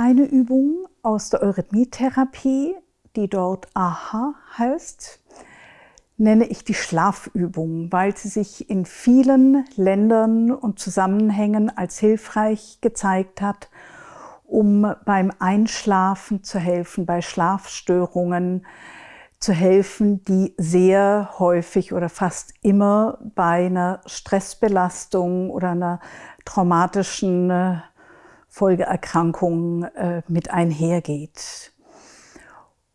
eine Übung aus der Eurythmietherapie, die dort AHA heißt, nenne ich die Schlafübung, weil sie sich in vielen Ländern und Zusammenhängen als hilfreich gezeigt hat, um beim Einschlafen zu helfen, bei Schlafstörungen zu helfen, die sehr häufig oder fast immer bei einer Stressbelastung oder einer traumatischen äh, Folgeerkrankung äh, mit einhergeht.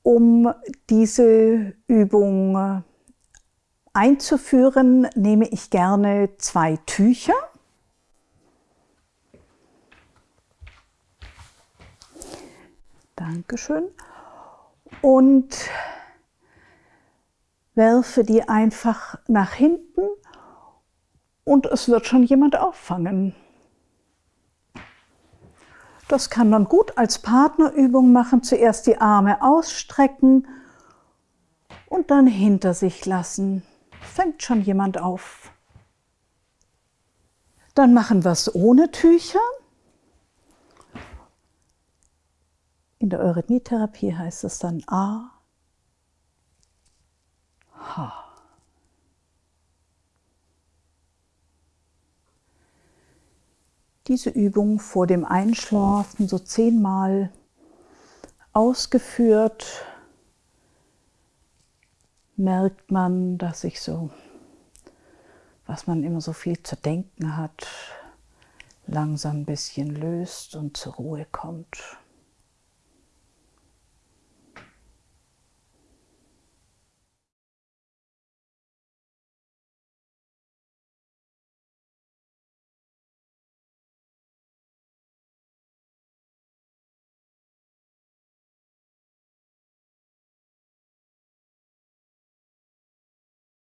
Um diese Übung einzuführen, nehme ich gerne zwei Tücher. Dankeschön. Und werfe die einfach nach hinten und es wird schon jemand auffangen. Das kann man gut als Partnerübung machen. Zuerst die Arme ausstrecken und dann hinter sich lassen fängt schon jemand auf. Dann machen wir es ohne Tücher. In der Eurythmietherapie heißt es dann A, Diese Übung vor dem Einschlafen so zehnmal ausgeführt merkt man, dass sich so, was man immer so viel zu denken hat, langsam ein bisschen löst und zur Ruhe kommt.